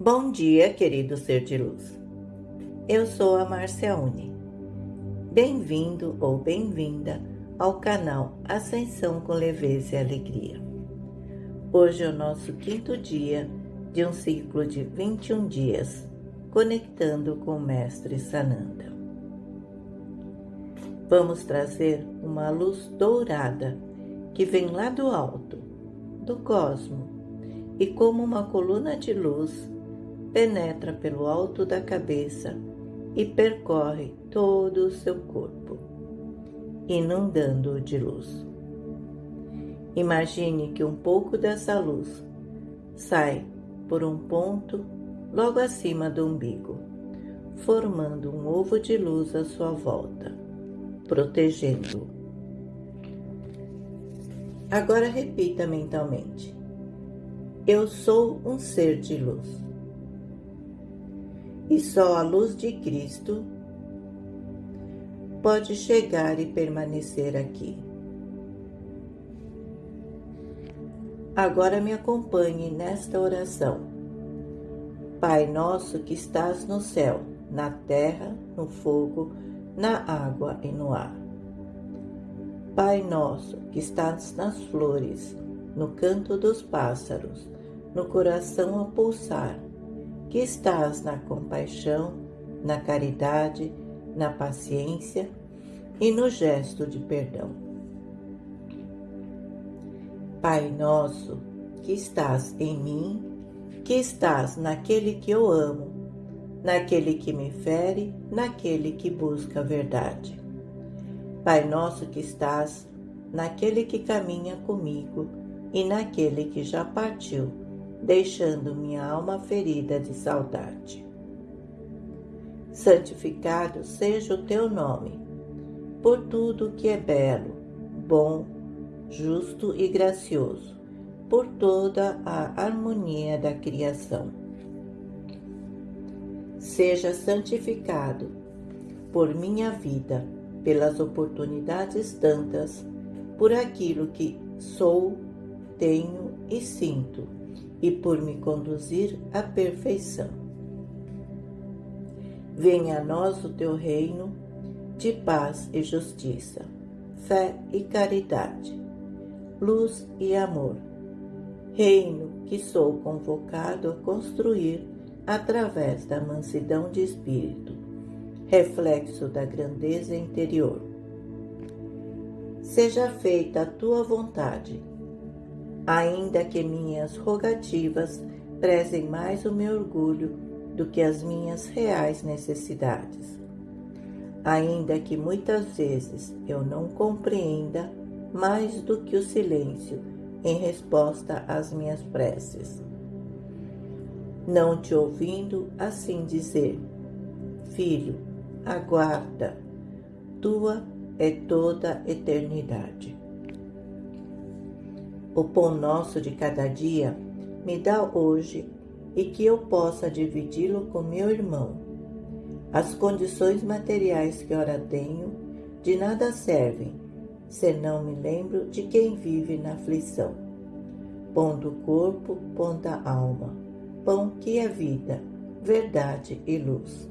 Bom dia, querido ser de luz. Eu sou a Márcia Uni. Bem-vindo ou bem-vinda ao canal Ascensão com Leveza e Alegria. Hoje é o nosso quinto dia de um ciclo de 21 dias, conectando com o Mestre Sananda. Vamos trazer uma luz dourada que vem lá do alto, do cosmo, e como uma coluna de luz penetra pelo alto da cabeça e percorre todo o seu corpo, inundando-o de luz. Imagine que um pouco dessa luz sai por um ponto logo acima do umbigo, formando um ovo de luz à sua volta, protegendo-o. Agora repita mentalmente: Eu sou um ser de luz e só a luz de Cristo pode chegar e permanecer aqui. Agora me acompanhe nesta oração. Pai nosso que estás no céu, na terra, no fogo, na água e no ar. Pai nosso que estás nas flores, no canto dos pássaros, no coração a pulsar, que estás na compaixão, na caridade, na paciência e no gesto de perdão. Pai nosso, que estás em mim, que estás naquele que eu amo, naquele que me fere, naquele que busca a verdade. Pai nosso que estás naquele que caminha comigo e naquele que já partiu deixando minha alma ferida de saudade. Santificado seja o teu nome, por tudo que é belo, bom, justo e gracioso, por toda a harmonia da criação. Seja santificado por minha vida, pelas oportunidades tantas, por aquilo que sou, tenho e sinto e por me conduzir à perfeição. Venha a nós o teu reino de paz e justiça, fé e caridade, luz e amor, reino que sou convocado a construir através da mansidão de espírito, reflexo da grandeza interior. Seja feita a tua vontade ainda que minhas rogativas prezem mais o meu orgulho do que as minhas reais necessidades. Ainda que muitas vezes eu não compreenda mais do que o silêncio em resposta às minhas preces. Não te ouvindo assim dizer, filho, aguarda, tua é toda eternidade. O pão nosso de cada dia me dá hoje e que eu possa dividi-lo com meu irmão. As condições materiais que ora tenho de nada servem, se não me lembro de quem vive na aflição. Pão do corpo, pão da alma, pão que é vida, verdade e luz.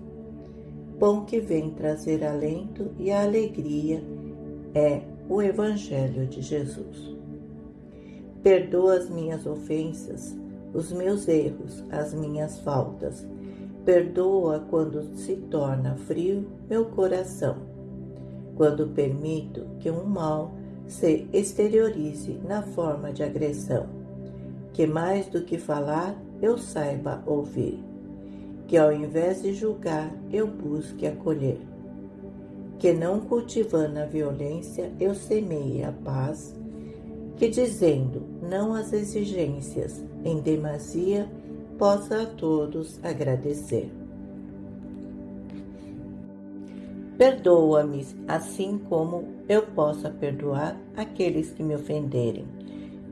Pão que vem trazer alento e alegria é o Evangelho de Jesus. Perdoa as minhas ofensas, os meus erros, as minhas faltas. Perdoa quando se torna frio meu coração, quando permito que um mal se exteriorize na forma de agressão, que mais do que falar eu saiba ouvir, que ao invés de julgar eu busque acolher, que não cultivando a violência eu semeie a paz que dizendo não às exigências em demasia, possa a todos agradecer. Perdoa-me, assim como eu possa perdoar aqueles que me ofenderem,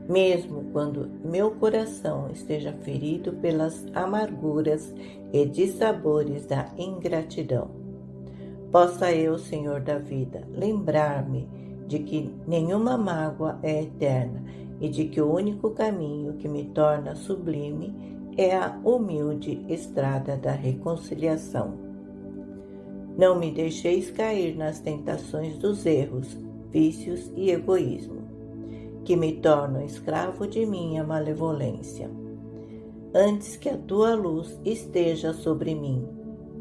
mesmo quando meu coração esteja ferido pelas amarguras e dissabores da ingratidão. Possa eu, Senhor da vida, lembrar-me de que nenhuma mágoa é eterna e de que o único caminho que me torna sublime é a humilde estrada da reconciliação. Não me deixeis cair nas tentações dos erros, vícios e egoísmo, que me tornam escravo de minha malevolência. Antes que a tua luz esteja sobre mim,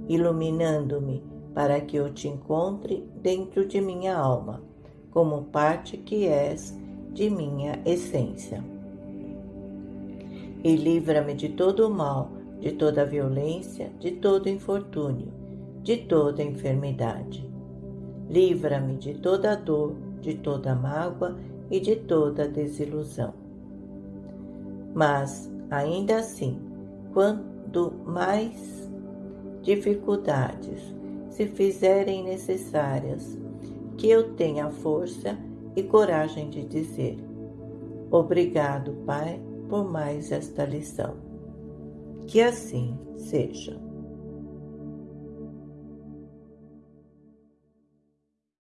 iluminando-me para que eu te encontre dentro de minha alma, como parte que és de minha essência. E livra-me de todo o mal, de toda violência, de todo infortúnio, de toda enfermidade. Livra-me de toda dor, de toda mágoa e de toda desilusão. Mas, ainda assim, quando mais dificuldades se fizerem necessárias, que eu tenha força e coragem de dizer: Obrigado, Pai, por mais esta lição. Que assim seja.